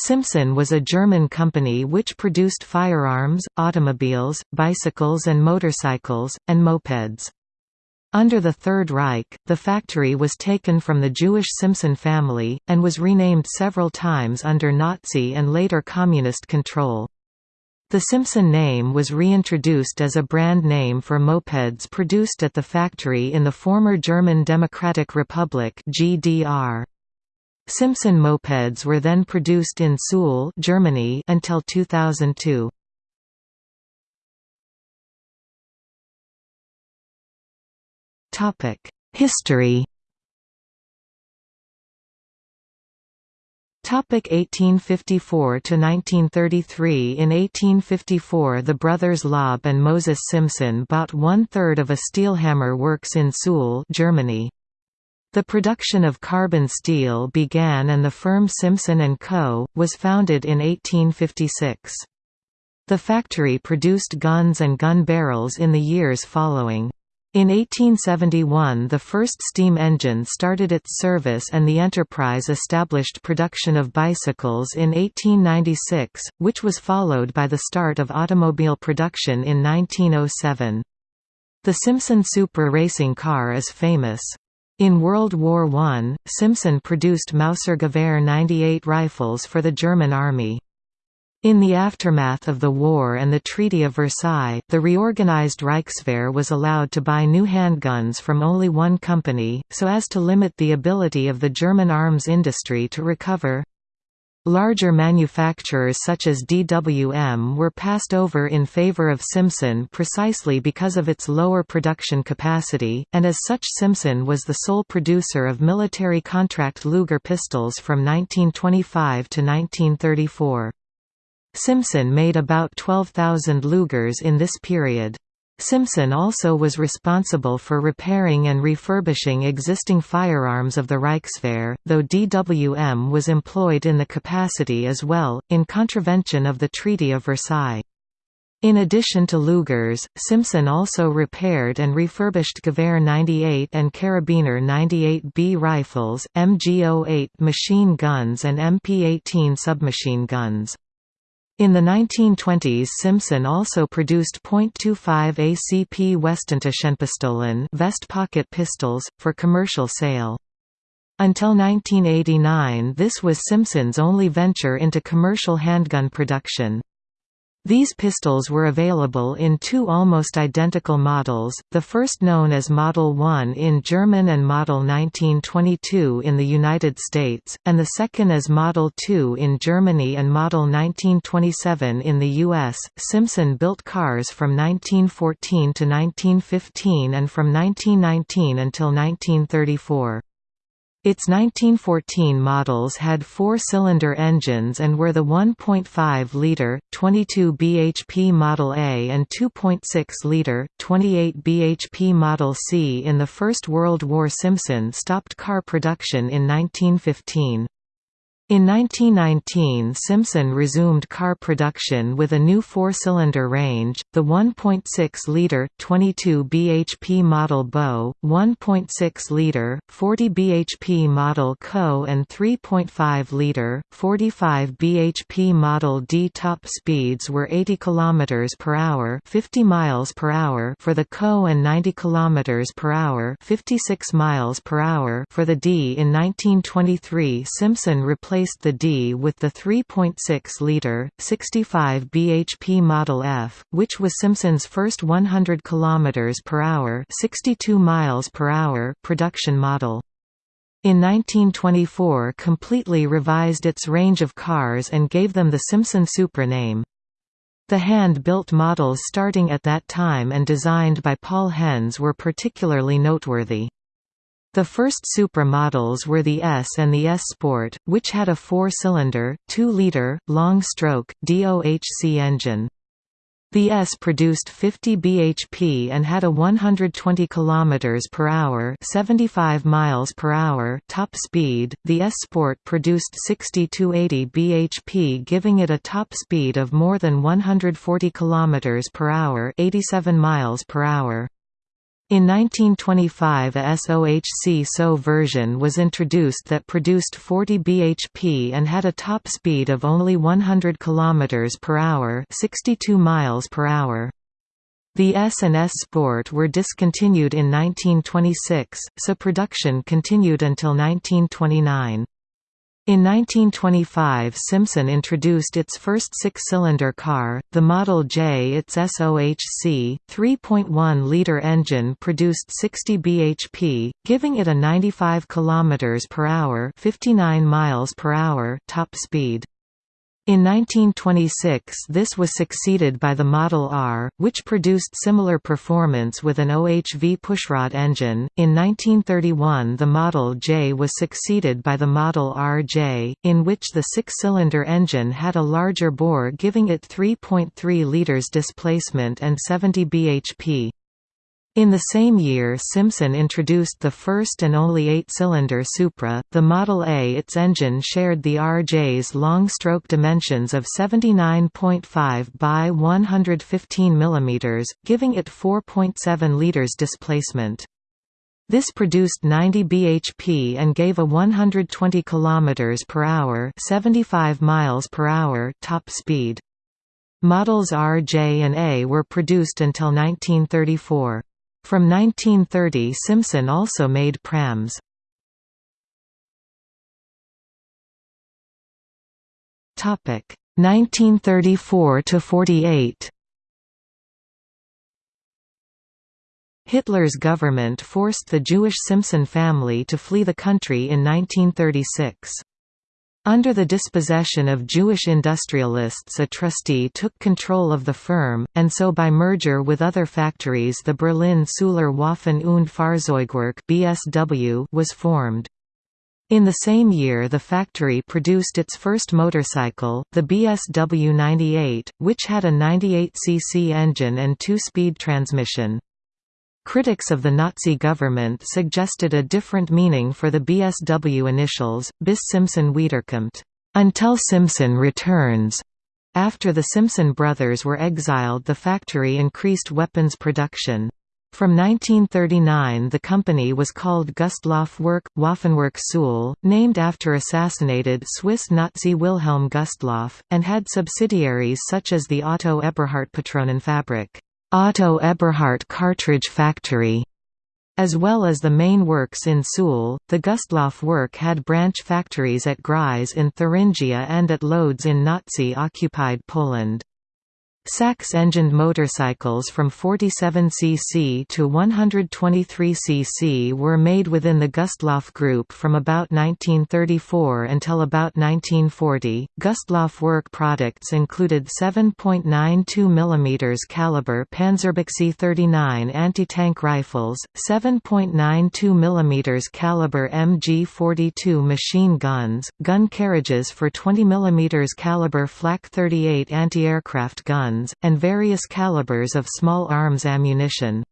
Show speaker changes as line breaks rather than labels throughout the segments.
Simson was a German company which produced firearms, automobiles, bicycles and motorcycles, and mopeds. Under the Third Reich, the factory was taken from the Jewish Simson family, and was renamed several times under Nazi and later Communist control. The Simson name was reintroduced as a brand name for mopeds produced at the factory in the former German Democratic Republic GDR. Simson mopeds were then produced in Suhl Germany until 2002. Topic: History Topic 1854 to 1933 In 1854 the brothers Löb and Moses Simson bought one-third of a steelhammer works in Suhl Germany. The production of carbon steel began and the firm Simson & Co. was founded in 1856. The factory produced guns and gun barrels in the years following. In 1871 the first steam engine started its service and the enterprise established production of bicycles in 1896, which was followed by the start of automobile production in 1907. The Simson Supra racing car is famous. In World War I, Simson produced Mauser Gewehr 98 rifles for the German Army. In the aftermath of the war and the Treaty of Versailles, the reorganized Reichswehr was allowed to buy new handguns from only one company, so as to limit the ability of the German arms industry to recover. Larger manufacturers such as DWM were passed over in favor of Simson precisely because of its lower production capacity, and as such Simson was the sole producer of military contract Luger pistols from 1925 to 1934. Simson made about 12,000 Lugers in this period. Simson also was responsible for repairing and refurbishing existing firearms of the Reichswehr, though DWM was employed in the capacity as well, in contravention of the Treaty of Versailles. In addition to Lugers, Simson also repaired and refurbished Gewehr 98 and Karabiner 98B rifles, MG-08 machine guns and MP-18 submachine guns. In the 1920s Simson also produced .25 ACP Westentaschenpistolen vest pocket pistols, for commercial sale. Until 1989 this was Simson's only venture into commercial handgun production. These pistols were available in two almost identical models, the first known as Model 1 in German and Model 1922 in the United States, and the second as Model 2 in Germany and Model 1927 in the U.S. Simson built cars from 1914 to 1915 and from 1919 until 1934. Its 1914 models had four-cylinder engines and were the 1.5-litre, 22 bhp Model A and 2.6-litre, 28 bhp Model C. In the First World War Simson stopped car production in 1915. In 1919 Simson resumed car production with a new four-cylinder range, the 1.6-litre, 22 bhp model Beau, 1.6-litre, 40 bhp model Co and 3.5-litre, 45 bhp model D. Top speeds were 80 km per hour 50 miles per hour for the Co and 90 km per hour 56 miles per hour for the D. In 1923 Simson replaced replaced the D with the 3.6-litre, 65 bhp Model F, which was Simson's first 100 km per hour, 62 miles per hour production model. In 1924 completely revised its range of cars and gave them the Simson Supra name. The hand-built models starting at that time and designed by Paul Henze were particularly noteworthy. The first Supra models were the S and the S Sport, which had a four-cylinder, 2-liter, long-stroke, DOHC engine. The S produced 50 bhp and had a 120 km per hour, 75 miles per hour top speed. The S Sport produced 60 to 80 bhp, giving it a top speed of more than 140 km per hour, 87 miles per hour. In 1925 a SOHC SO version was introduced that produced 40 bhp and had a top speed of only 100 km per hour, 62 miles per hour. The S and S Sport were discontinued in 1926, so production continued until 1929. In 1925 Simson introduced its first six-cylinder car, the Model J. Its SOHC, 3.1-liter engine produced 60 bhp, giving it a 95 km per hour, 59 miles per hour top speed. In 1926 this was succeeded by the Model R, which produced similar performance with an OHV pushrod engine. In 1931 the Model J was succeeded by the Model RJ, in which the six-cylinder engine had a larger bore giving it 3.3 liters displacement and 70 bhp. In the same year Simson introduced the first and only eight-cylinder Supra, the Model A. Its engine shared the RJ's long stroke dimensions of 79.5 by 115 mm, giving it 4.7 liters displacement. This produced 90 bhp and gave a 120 km per hour, 75 miles per hour top speed. Models R, J and A were produced until 1934. From 1930 Simson also made prams. Topic 1934 to 48. Hitler's government forced the Jewish Simson family to flee the country in 1936. Under the dispossession of Jewish industrialists a trustee took control of the firm, and so by merger with other factories the Berlin Suhler Waffen und Fahrzeugwerk (BSW) was formed. In the same year the factory produced its first motorcycle, the BSW 98, which had a 98cc engine and two-speed transmission. Critics of the Nazi government suggested a different meaning for the BSW initials, bis Simson Wiederkommt, until Simson returns. After the Simson brothers were exiled the factory increased weapons production. From 1939 the company was called Gustloff Werk, Waffenwerk Suhl, named after assassinated Swiss Nazi Wilhelm Gustloff, and had subsidiaries such as the Otto Eberhard Patronenfabrik. Otto Eberhardt Cartridge Factory, as well as the main works in Suhl. The Gustloff work had branch factories at Gries in Thuringia and at Lodz in Nazi-occupied Poland. Sachs-engined motorcycles from 47cc to 123cc were made within the Gustloff Group from about 1934 until about 1940. Gustloff work products included 7.92 mm caliber Panzerbüchse 39 anti-tank rifles, 7.92 mm caliber MG42 machine guns, gun carriages for 20 mm caliber Flak 38 anti-aircraft guns guns, and various calibers of small arms ammunition.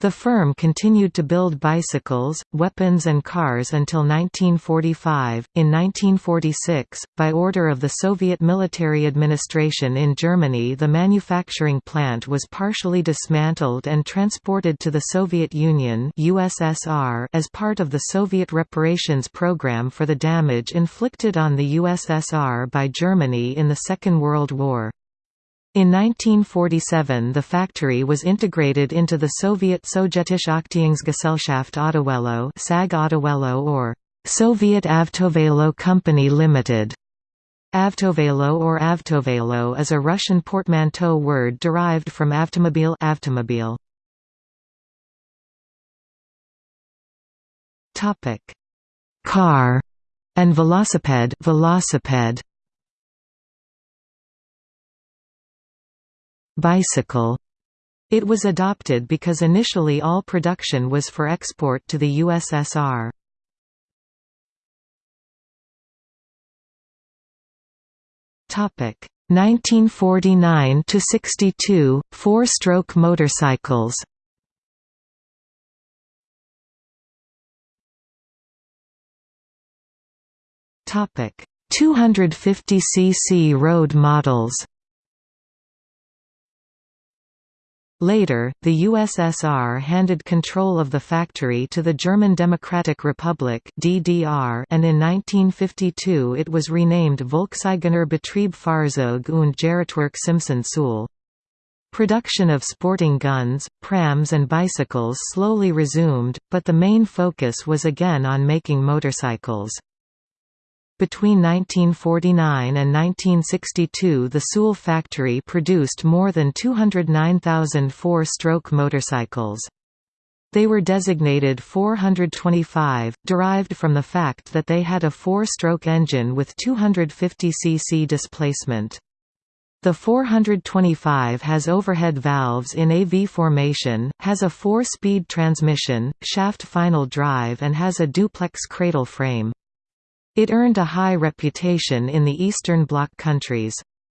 The firm continued to build bicycles, weapons and cars until 1945. In 1946, by order of the Soviet military administration in Germany the manufacturing plant was partially dismantled and transported to the Soviet Union USSR as part of the Soviet reparations program for the damage inflicted on the USSR by Germany in the Second World War. In 1947 the factory was integrated into the Soviet Sowjetische Aktiengesellschaft Autovelo SAG Autovelo or Soviet Avtovelo Company Limited. Avtovelo or Avtovelo is a Russian portmanteau word derived from avtomobil avtomobile. Topic: Car and velocipede velocipede. Bicycle. It was adopted because initially all production was for export to the USSR. Topic 1949 to 62 four-stroke motorcycles. Topic 250 cc road models. Later, the USSR handed control of the factory to the German Democratic Republic (DDR), and in 1952 it was renamed Volkseigener Betrieb Fahrzeug und Gerätwerk Simson-Suhl. Production of sporting guns, prams and bicycles slowly resumed, but the main focus was again on making motorcycles. Between 1949 and 1962 the Suhl factory produced more than 209,000 four-stroke motorcycles. They were designated 425, derived from the fact that they had a four-stroke engine with 250 cc displacement. The 425 has overhead valves in a V formation, has a four-speed transmission, shaft final drive and has a duplex cradle frame. It earned a high reputation in the Eastern Bloc countries.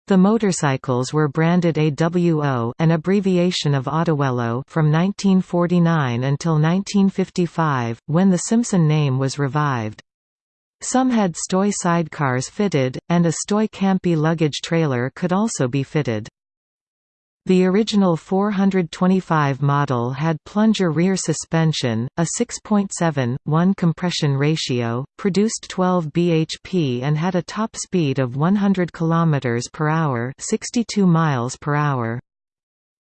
The motorcycles were branded AWO an abbreviation of Autowello from 1949 until 1955, when the Simson name was revived. Some had Stoy sidecars fitted, and a Stoy Campi luggage trailer could also be fitted. The original 425 model had plunger rear suspension, a 6.7:1 compression ratio, produced 12 bhp and had a top speed of 100 km per hour, 62 miles per hour.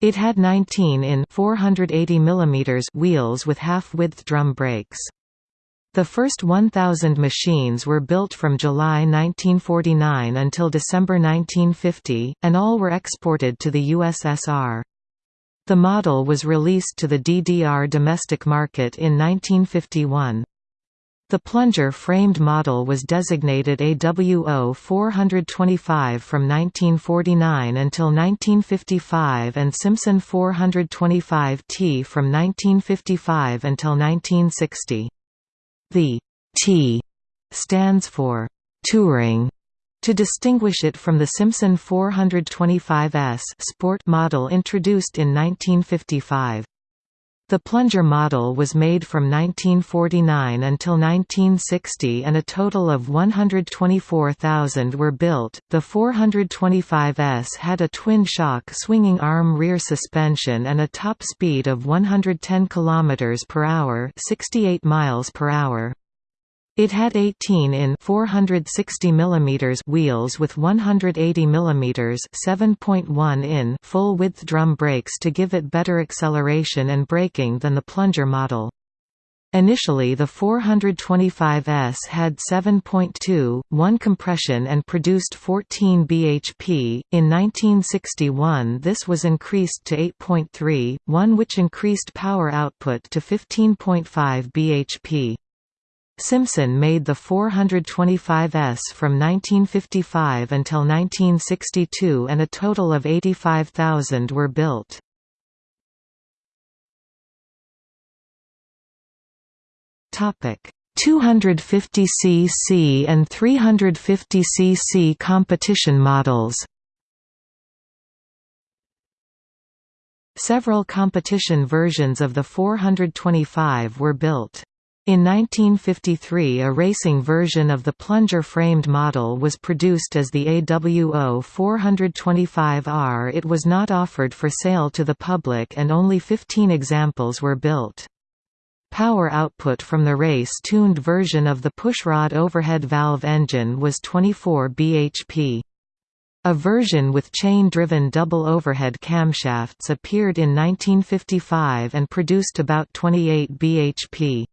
It had 19 in 480 mm wheels with half-width drum brakes. The first 1,000 machines were built from July 1949 until December 1950, and all were exported to the USSR. The model was released to the DDR domestic market in 1951. The plunger-framed model was designated AWO 425 from 1949 until 1955 and Simson 425T from 1955 until 1960. The T stands for touring to distinguish it from the Simson 425S sport model introduced in 1955. The plunger model was made from 1949 until 1960 and a total of 124,000 were built. The 425S had a twin shock swinging arm rear suspension and a top speed of 110 km per hour, 68 miles per hour. It had 18 in 460 mm wheels with 180 mm 7.1 in full-width drum brakes to give it better acceleration and braking than the plunger model. Initially the 425S had 7.2, compression and produced 14 bhp. In 1961 this was increased to 8.3, 1 which increased power output to 15.5 bhp. Simson made the 425S from 1955 until 1962 and a total of 85,000 were built. Topic 250 cc and 350 cc competition models. Several competition versions of the 425 were built. In 1953 a racing version of the plunger-framed model was produced as the AWO 425R it was not offered for sale to the public and only 15 examples were built. Power output from the race-tuned version of the pushrod overhead valve engine was 24 bhp. A version with chain-driven double overhead camshafts appeared in 1955 and produced about 28 bhp.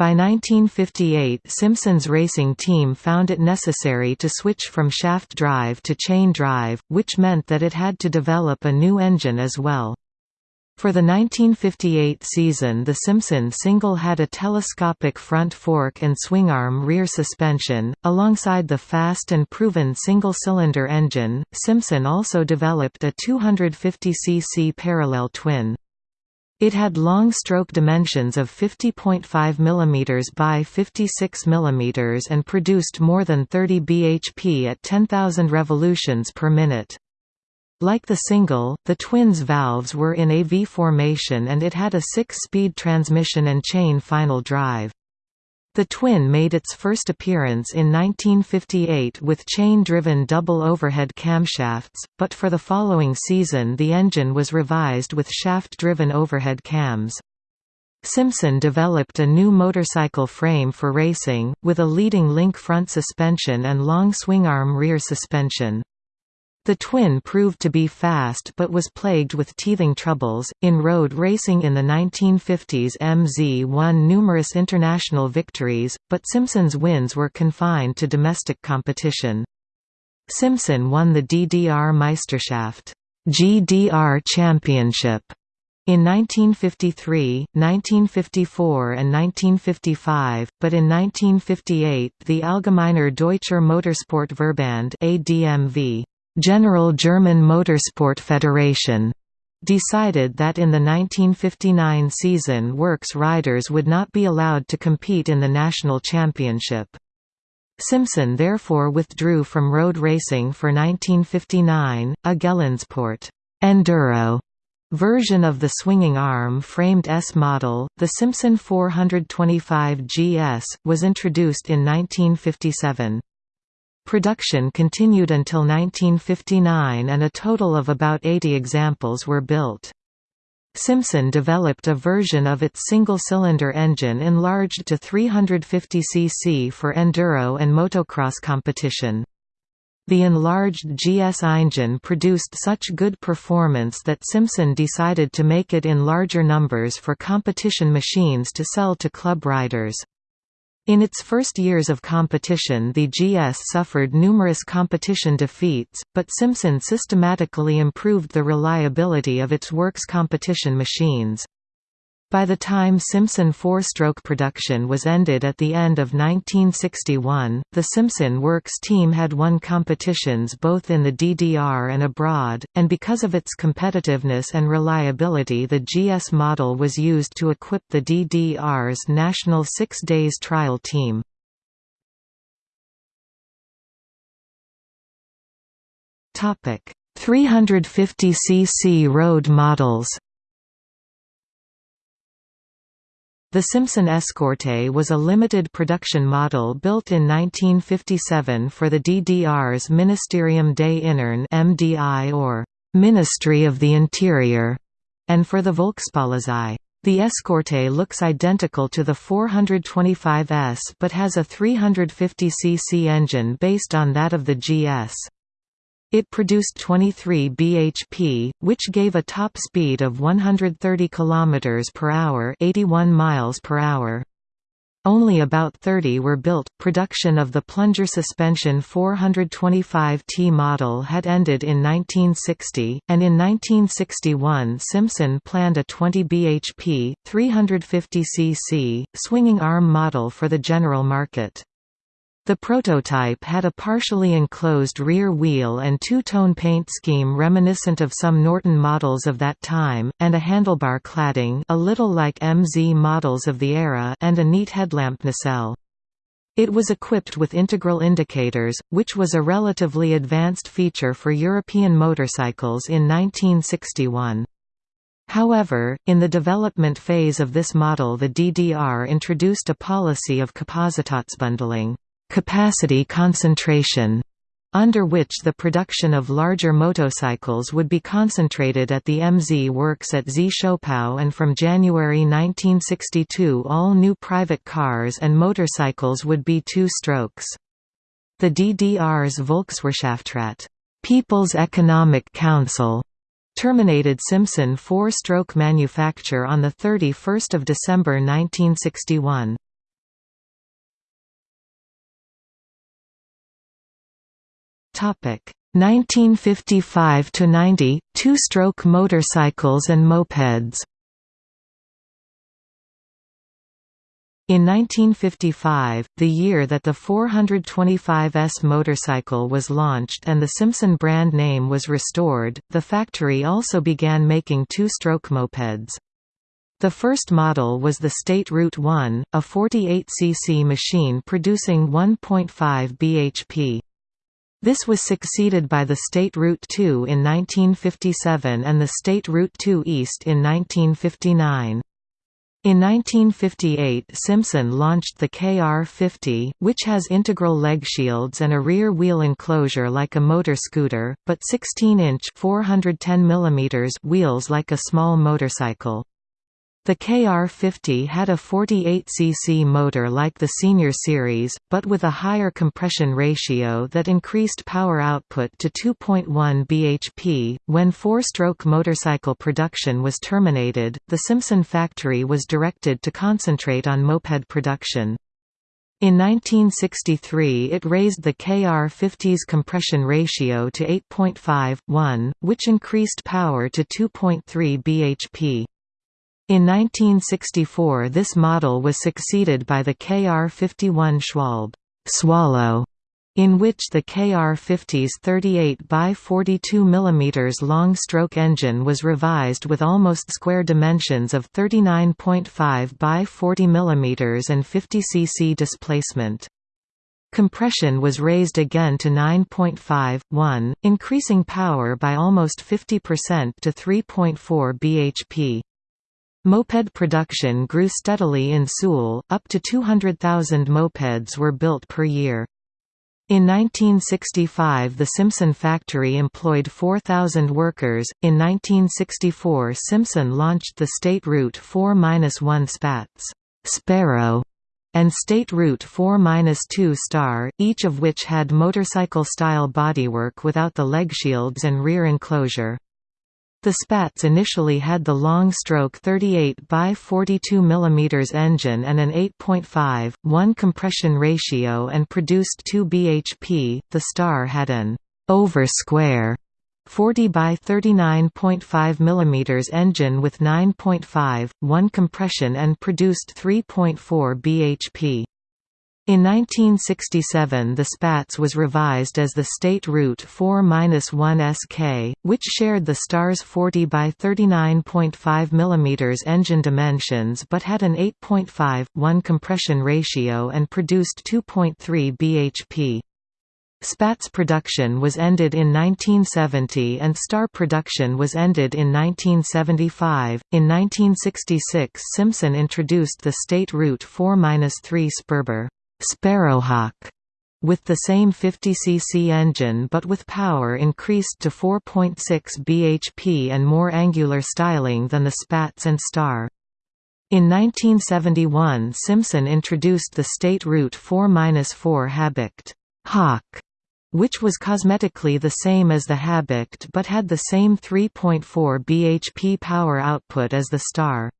By 1958 Simson's racing team found it necessary to switch from shaft drive to chain drive, which meant that it had to develop a new engine as well. For the 1958 season the Simson single had a telescopic front fork and swingarm rear suspension, alongside the fast and proven single-cylinder engine, Simson also developed a 250 cc parallel twin. It had long stroke dimensions of 50.5 mm by 56 mm and produced more than 30 bhp at 10,000 revolutions per minute. Like the single, the twins' valves were in a V formation and it had a six-speed transmission and chain final drive. The twin made its first appearance in 1958 with chain-driven double overhead camshafts, but for the following season the engine was revised with shaft-driven overhead cams. Simson developed a new motorcycle frame for racing, with a leading link front suspension and long swingarm rear suspension. The twin proved to be fast but was plagued with teething troubles. In road racing in the 1950s, MZ won numerous international victories, but Simson's wins were confined to domestic competition. Simson won the DDR Meisterschaft GDR Championship in 1953, 1954 and 1955, but in 1958 the Allgemeiner Deutscher Motorsportverband ADMV, General German Motorsport Federation, decided that in the 1959 season works riders would not be allowed to compete in the national championship. Simson therefore withdrew from road racing for 1959, a Geländesport Enduro version of the swinging arm-framed S model, the Simson 425 GS, was introduced in 1957. Production continued until 1959 and a total of about 80 examples were built. Simson developed a version of its single-cylinder engine enlarged to 350 cc for enduro and motocross competition. The enlarged GS engine produced such good performance that Simson decided to make it in larger numbers for competition machines to sell to club riders. In its first years of competition the GS suffered numerous competition defeats, but Simson systematically improved the reliability of its works competition machines. By the time Simson four-stroke production was ended at the end of 1961, the Simson Works team had won competitions both in the DDR and abroad, and because of its competitiveness and reliability the GS model was used to equip the DDR's national six days trial team. Topic: 350 cc road models. The Simson Escorte was a limited production model built in 1957 for the DDR's Ministerium des Innern (MDI) or Ministry of the Interior, and for the Volkspolizei. The Escorte looks identical to the 425S but has a 350 cc engine based on that of the GS. It produced 23 bhp, which gave a top speed of 130 km per hour, 81 miles per hour. Only about 30 were built. Production of the plunger suspension 425T model had ended in 1960, and in 1961 Simson planned a 20 bhp, 350 cc, swinging arm model for the general market. The prototype had a partially enclosed rear wheel and two-tone paint scheme reminiscent of some Norton models of that time, and a handlebar cladding a little like MZ models of the era and a neat headlamp nacelle. It was equipped with integral indicators, which was a relatively advanced feature for European motorcycles in 1961. However, in the development phase of this model the DDR introduced a policy of Kapazitätsbündelung capacity concentration, under which the production of larger motorcycles would be concentrated at the MZ works at Zschopau and from January 1962 all new private cars and motorcycles would be two-strokes. The DDR's Volkswirtschaftsrat People's Economic Council terminated Simson four-stroke manufacture on 31 December 1961. Topic 1955 to 90 two-stroke motorcycles and mopeds. In 1955, the year that the 425S motorcycle was launched and the Simson brand name was restored, the factory also began making two-stroke mopeds. The first model was the State Route 1, a 48cc machine producing 1.5 bhp. This was succeeded by the State Route 2 in 1957 and the State Route 2 East in 1959. In 1958 Simson launched the KR50, which has integral leg shields and a rear wheel enclosure like a motor scooter, but 16-inch wheels like a small motorcycle. The KR50 had a 48cc motor like the Senior Series, but with a higher compression ratio that increased power output to 2.1 bhp. When four stroke motorcycle production was terminated, the Simson factory was directed to concentrate on moped production. In 1963 it raised the KR50's compression ratio to 8.5:1, which increased power to 2.3 bhp. In 1964 this model was succeeded by the KR51 Schwalbe Swallow, in which the KR50's 38 by 42 mm long stroke engine was revised with almost square dimensions of 39.5 by 40 mm and 50 cc displacement. Compression was raised again to 9.5, increasing power by almost 50% to 3.4 bhp. Moped production grew steadily in Suhl, up to 200,000 mopeds were built per year. In 1965 the Simson factory employed 4,000 workers. In 1964 Simson launched the State Route 4-1 Spatz Sparrow and State Route 4-2 Star, each of which had motorcycle-style bodywork without the leg shields and rear enclosure. The Spatz initially had the long stroke 38 by 42 mm engine and an 8.5, 1 compression ratio and produced 2 bhp. The Star had an over square 40 by 39.5 mm engine with 9.5, 1 compression and produced 3.4 bhp. In 1967 the Spatz was revised as the State Route 4-1 SK, which shared the Star's 40 by 39.5 mm engine dimensions but had an 8.5, 1 compression ratio and produced 2.3 bhp. Spatz production was ended in 1970 and Star production was ended in 1975. In 1966, Simson introduced the State Route 4-3 Sperber. Sparrowhawk with the same 50cc engine but with power increased to 4.6 bhp and more angular styling than the Spatz and Star. In 1971 Simson introduced the State Route 4-4 Habicht Hawk, which was cosmetically the same as the Habicht but had the same 3.4 bhp power output as the Star.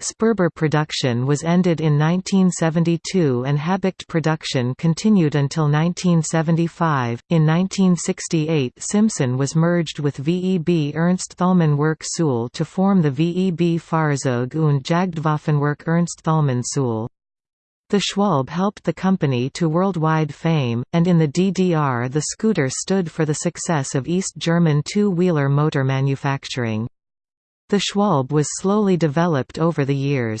Sperber production was ended in 1972 and Habicht production continued until 1975. In 1968, Simson was merged with VEB Ernst Thälmann Werk Suhl to form the VEB Fahrzeug und Jagdwaffenwerk Ernst Thälmann Suhl. The Schwalbe helped the company to worldwide fame, and in the DDR the scooter stood for the success of East German two-wheeler motor manufacturing. The Schwalbe was slowly developed over the years.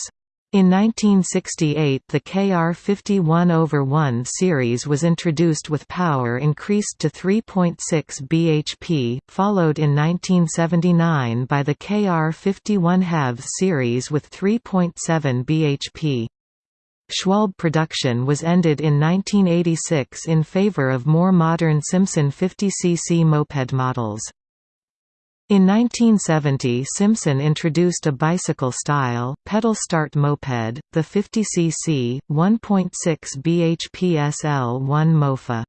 In 1968 the KR51 over 1 series was introduced with power increased to 3.6 bhp, followed in 1979 by the KR51 halves series with 3.7 bhp. Schwalbe production was ended in 1986 in favor of more modern Simson 50cc moped models. In 1970 Simson introduced a bicycle-style, pedal-start moped, the 50cc, 1.6 bhp SL1 Mofa.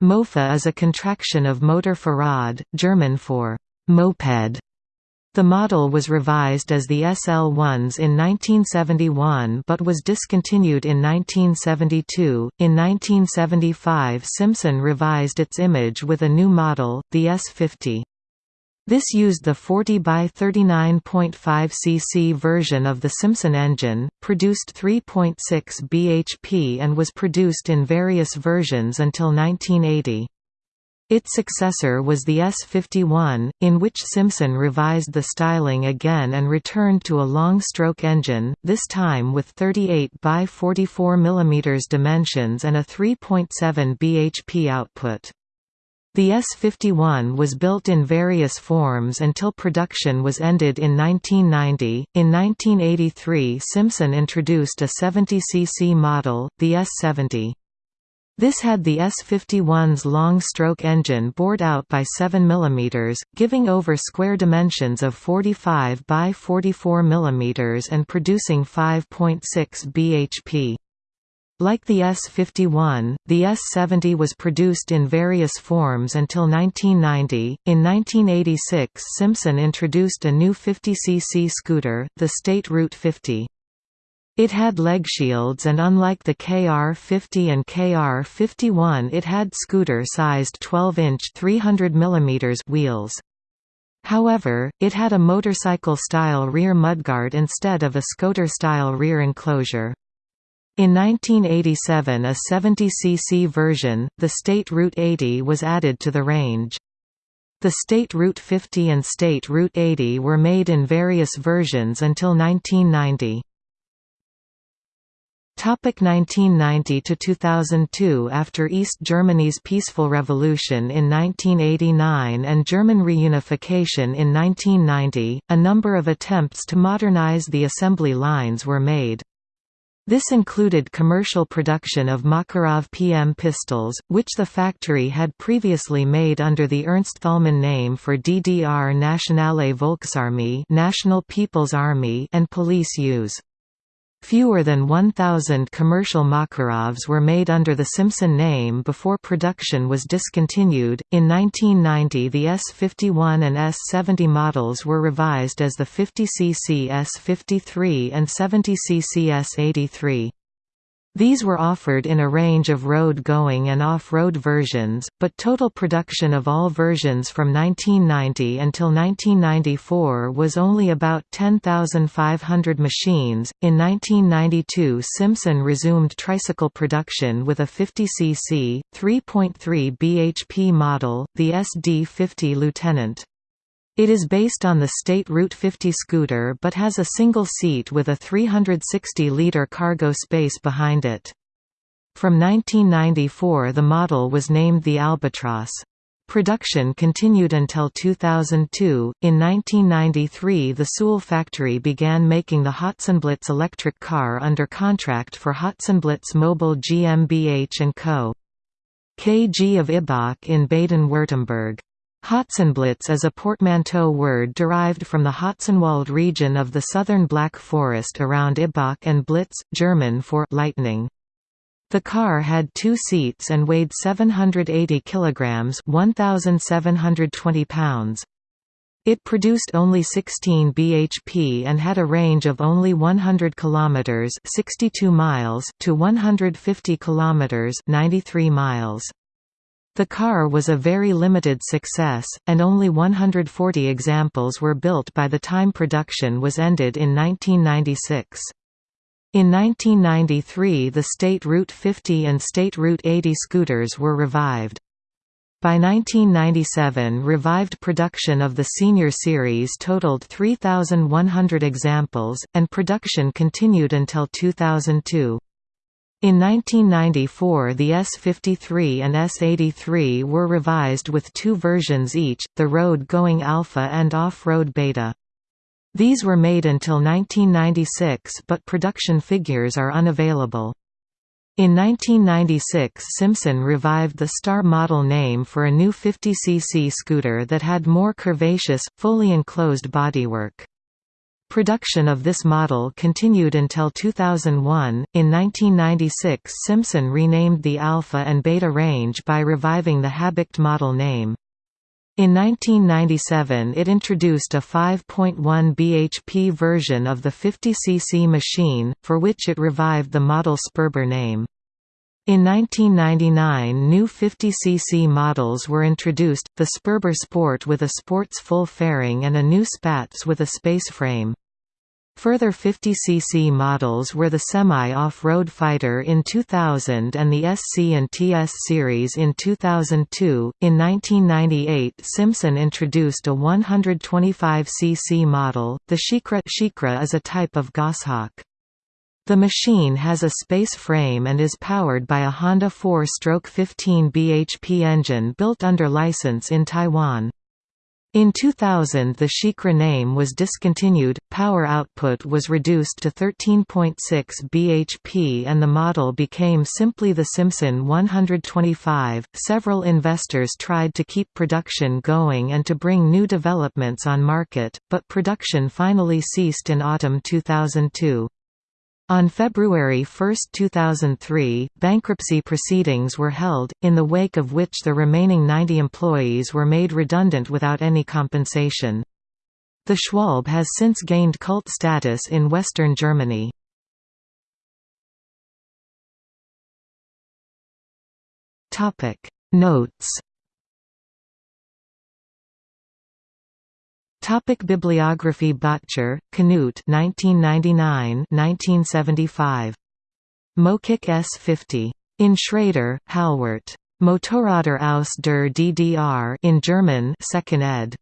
Mofa is a contraction of Motor Fahrrad, German for «moped». The model was revised as the SL1s in 1971 but was discontinued in 1972. In 1975 Simson revised its image with a new model, the S50. This used the 40 by 39.5 cc version of the Simson engine, produced 3.6 bhp and was produced in various versions until 1980. Its successor was the S51, in which Simson revised the styling again and returned to a long-stroke engine, this time with 38 by 44 mm dimensions and a 3.7 bhp output. The S-51 was built in various forms until production was ended in 1990. In 1983 Simson introduced a 70cc model, the S-70. This had the S-51's long-stroke engine bored out by 7 mm, giving over square dimensions of 45 by 44 mm and producing 5.6 bhp. Like the S-51, the S-70 was produced in various forms until 1990. In 1986 Simson introduced a new 50cc scooter, the State Route 50. It had leg shields and unlike the KR50 and KR51 it had scooter-sized 12-inch 300 mm wheels. However, it had a motorcycle-style rear mudguard instead of a scooter-style rear enclosure. In 1987 a 70cc version, the State Route 80 was added to the range. The State Route 50 and State Route 80 were made in various versions until 1990. Topic 1990 to 2002 After East Germany's peaceful revolution in 1989 and German reunification in 1990, a number of attempts to modernize the assembly lines were made. This included commercial production of Makarov PM pistols, which the factory had previously made under the Ernst Thälmann name for DDR Nationale Volksarmee National People's Army and police use. Fewer than 1,000 commercial Makarovs were made under the Simson name before production was discontinued. In 1990, the S51 and S70 models were revised as the 50cc S53 and 70cc S83. These were offered in a range of road-going and off-road versions, but total production of all versions from 1990 until 1994 was only about 10,500 machines. In 1992, Simson resumed tricycle production with a 50cc, 3.3 bhp model, the SD50 Lieutenant. It is based on the State Route 50 scooter but has a single seat with a 360-litre cargo space behind it. From 1994 the model was named the Albatross. Production continued until 2002. In 1993, the Suhl factory began making the Hotzenblitz electric car under contract for Hotzenblitz Mobile GmbH & Co. KG of Ibach in Baden-Württemberg. Hotzenblitz is a portmanteau word derived from the Hotzenwald region of the southern Black Forest around Ibach and Blitz, German for lightning. The car had two seats and weighed 780 kilograms, 1720 pounds. It produced only 16 bhp and had a range of only 100 kilometers, 62 miles to 150 kilometers, 93 miles. The car was a very limited success, and only 140 examples were built by the time production was ended in 1996. In 1993 the State Route 50 and State Route 80 scooters were revived. By 1997 revived production of the Senior Series totaled 3,100 examples, and production continued until 2002. In 1994 the S53 and S83 were revised with two versions each, the road-going Alpha and off-road Beta. These were made until 1996 but production figures are unavailable. In 1996 Simson revived the Star model name for a new 50cc scooter that had more curvaceous, fully enclosed bodywork. Production of this model continued until 2001. In 1996, Simson renamed the Alpha and Beta range by reviving the Habicht model name. In 1997 it introduced a 5.1 bhp version of the 50cc machine, for which it revived the model Sperber name. In 1999 new 50cc models were introduced, the Sperber Sport with a sports full fairing and a new Spatz with a space frame. Further 50cc models were the Semi-Off-Road Fighter in 2000 and the SC and TS series in 2002. In 1998, Simson introduced a 125cc model. The Shikra, Shikra is a type of goshawk. The machine has a space frame and is powered by a Honda 4-stroke 15 bhp engine built under license in Taiwan. In 2000 the Shikra name was discontinued, power output was reduced to 13.6 bhp and the model became simply the Simson 125. Several investors tried to keep production going and to bring new developments on market, but production finally ceased in autumn 2002. On February 1, 2003, bankruptcy proceedings were held, in the wake of which the remaining 90 employees were made redundant without any compensation. The Schwalbe has since gained cult status in western Germany. Notes Topic Bibliography Böttcher, Knut 1999–1975. Mokick S50. In Schrader, Halwart. Motorräder aus der DDR in German 2nd ed.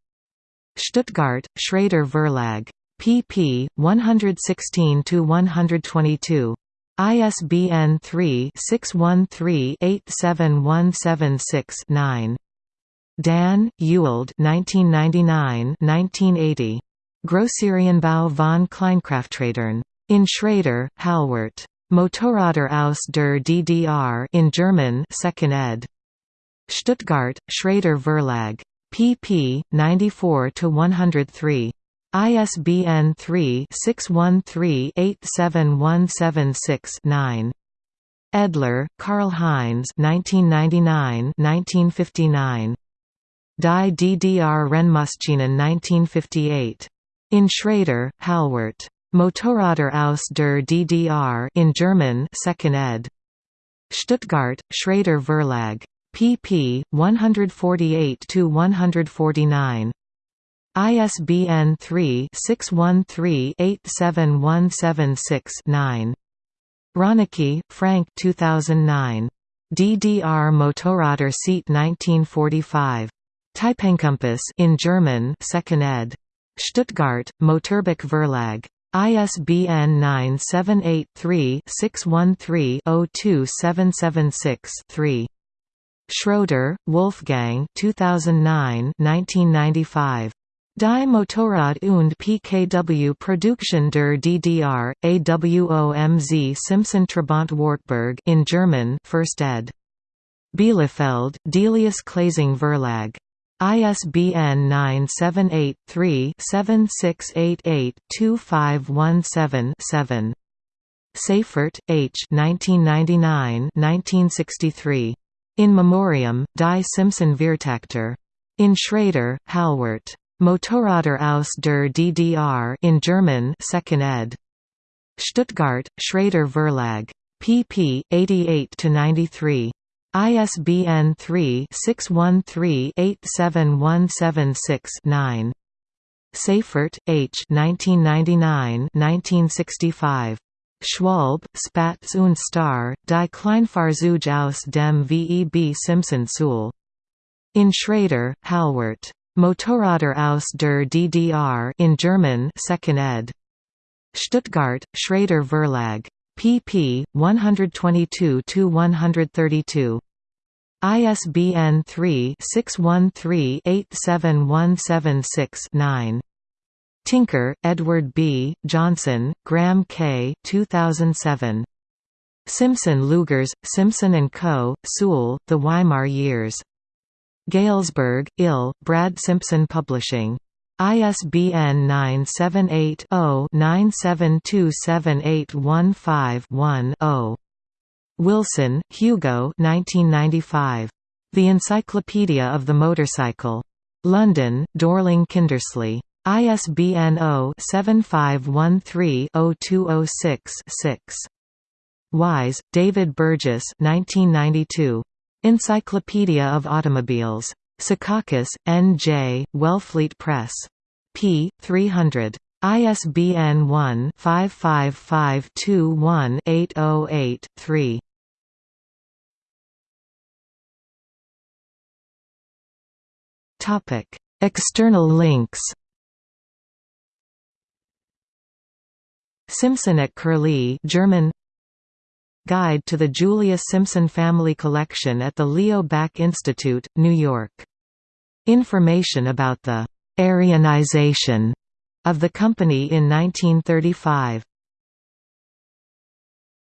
Stuttgart, Schrader Verlag. pp. 116–122. ISBN 3-613-87176-9. Dahn, Ewald 1999–1980. Grosserienbau von Kleinkrafträdern. In Schrader, Halwart. Motorräder aus der DDR in German 2nd ed. Stuttgart, Schrader Verlag. pp. 94–103. ISBN 3-613-87176-9. Edler, Karl-Heinz 1999–1959. Die DDR Rennmaschinen 1958. In Schrader, Halwart. Motorräder aus der DDR in German 2nd ed. Stuttgart, Schrader Verlag. pp. 148–149. ISBN 3-613-87176-9. Rönicke, Frank 2009. DDR Motorräder Seat 1945. Typenkompass in German 2nd ed. Stuttgart, Motorbuch Verlag. ISBN 978-3-613-02776-3. Schroeder, Wolfgang 2009 1995. Die Motorrad und PKW Produktion der DDR, AWOMZ Simson Trabant Wartburg in German 1st ed. Bielefeld, Delius Klasing Verlag. ISBN 978-3-7688-2517-7. Seyffert, H. 1999–1963. In Memoriam, Die Simson Viertakter. In Schrader, Halwart. Motorräder aus der DDR in German 2nd ed. Stuttgart, Schrader Verlag. pp. 88–93. ISBN 3-613-87176-9. Seyffert, H. 1999–1965. Schwalbe, Spatz und Star, Die Kleinfahrzeuge aus dem VEB Simson Suhl. In Schrader, Halwart. Motorräder aus der DDR in German 2nd ed. Stuttgart, Schrader Verlag pp. 122–132. ISBN 3-613-87176-9. Tinker, Edward B., Johnson, Graham K. 2007. Simson Lugers, Simson & Co., Suhl, The Weimar Years. Galesburg, Ill, Brad Simpson Publishing. ISBN 978-0-9727815-1-0. Wilson, Hugo 1995. The Encyclopedia of the Motorcycle. London, Dorling Kindersley. ISBN 0-7513-0206-6. Wise, David Burgess 1992. Encyclopedia of Automobiles. Secaucus, N. J., Wellfleet Press. p. 300. ISBN 1-55521-808-3. External links Simson at Curlie German Guide to the Julius Simson Family Collection at the Leo Baeck Institute, New York. Information about the «Aryanization» of the company in 1935